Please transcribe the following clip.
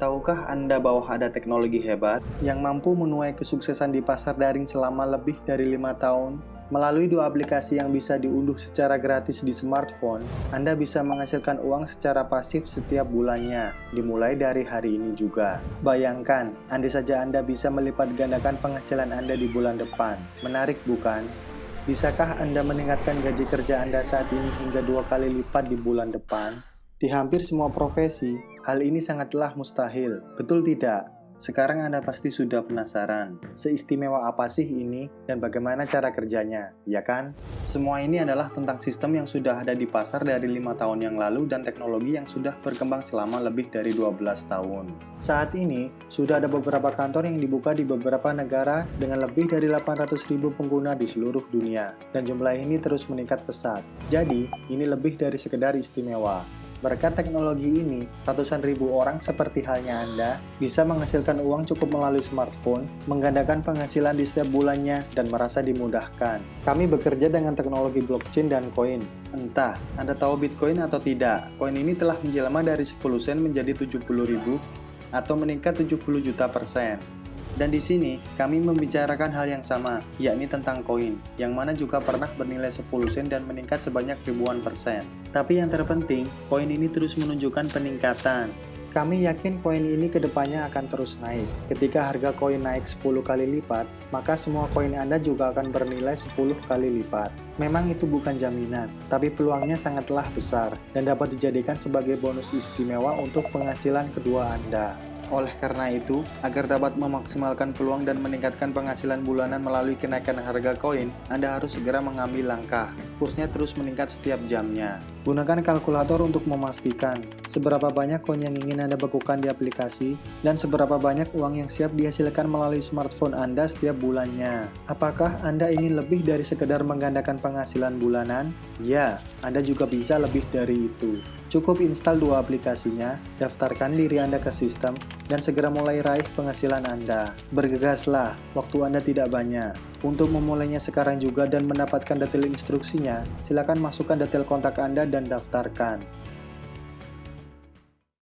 Tahukah Anda bahwa ada teknologi hebat yang mampu menuai kesuksesan di pasar daring selama lebih dari lima tahun? Melalui dua aplikasi yang bisa diunduh secara gratis di smartphone, Anda bisa menghasilkan uang secara pasif setiap bulannya, dimulai dari hari ini juga. Bayangkan, andai saja Anda bisa melipat gandakan penghasilan Anda di bulan depan. Menarik bukan? Bisakah Anda meningkatkan gaji kerja Anda saat ini hingga dua kali lipat di bulan depan? Di hampir semua profesi, hal ini sangatlah mustahil, betul tidak? Sekarang Anda pasti sudah penasaran, seistimewa apa sih ini dan bagaimana cara kerjanya, ya kan? Semua ini adalah tentang sistem yang sudah ada di pasar dari lima tahun yang lalu dan teknologi yang sudah berkembang selama lebih dari 12 tahun. Saat ini, sudah ada beberapa kantor yang dibuka di beberapa negara dengan lebih dari 800.000 pengguna di seluruh dunia, dan jumlah ini terus meningkat pesat. Jadi, ini lebih dari sekedar istimewa. Berkat teknologi ini, ratusan ribu orang seperti halnya Anda bisa menghasilkan uang cukup melalui smartphone, menggandakan penghasilan di setiap bulannya, dan merasa dimudahkan. Kami bekerja dengan teknologi blockchain dan koin. Entah, Anda tahu Bitcoin atau tidak, koin ini telah menjelma dari 10 sen menjadi 70 ribu atau meningkat 70 juta persen. Dan di sini, kami membicarakan hal yang sama, yakni tentang koin, yang mana juga pernah bernilai 10 sen dan meningkat sebanyak ribuan persen. Tapi yang terpenting, koin ini terus menunjukkan peningkatan. Kami yakin koin ini ke depannya akan terus naik. Ketika harga koin naik 10 kali lipat, maka semua koin Anda juga akan bernilai 10 kali lipat. Memang itu bukan jaminan, tapi peluangnya sangatlah besar dan dapat dijadikan sebagai bonus istimewa untuk penghasilan kedua Anda. Oleh karena itu, agar dapat memaksimalkan peluang dan meningkatkan penghasilan bulanan melalui kenaikan harga koin, Anda harus segera mengambil langkah. Kursnya terus meningkat setiap jamnya. Gunakan kalkulator untuk memastikan seberapa banyak koin yang ingin Anda bekukan di aplikasi dan seberapa banyak uang yang siap dihasilkan melalui smartphone Anda setiap bulannya. Apakah Anda ingin lebih dari sekedar menggandakan penghasilan bulanan? Ya, Anda juga bisa lebih dari itu. Cukup install dua aplikasinya, daftarkan diri Anda ke sistem, dan segera mulai raih penghasilan Anda. Bergegaslah, waktu Anda tidak banyak. Untuk memulainya sekarang juga dan mendapatkan detail instruksinya, silakan masukkan detail kontak Anda dan daftarkan.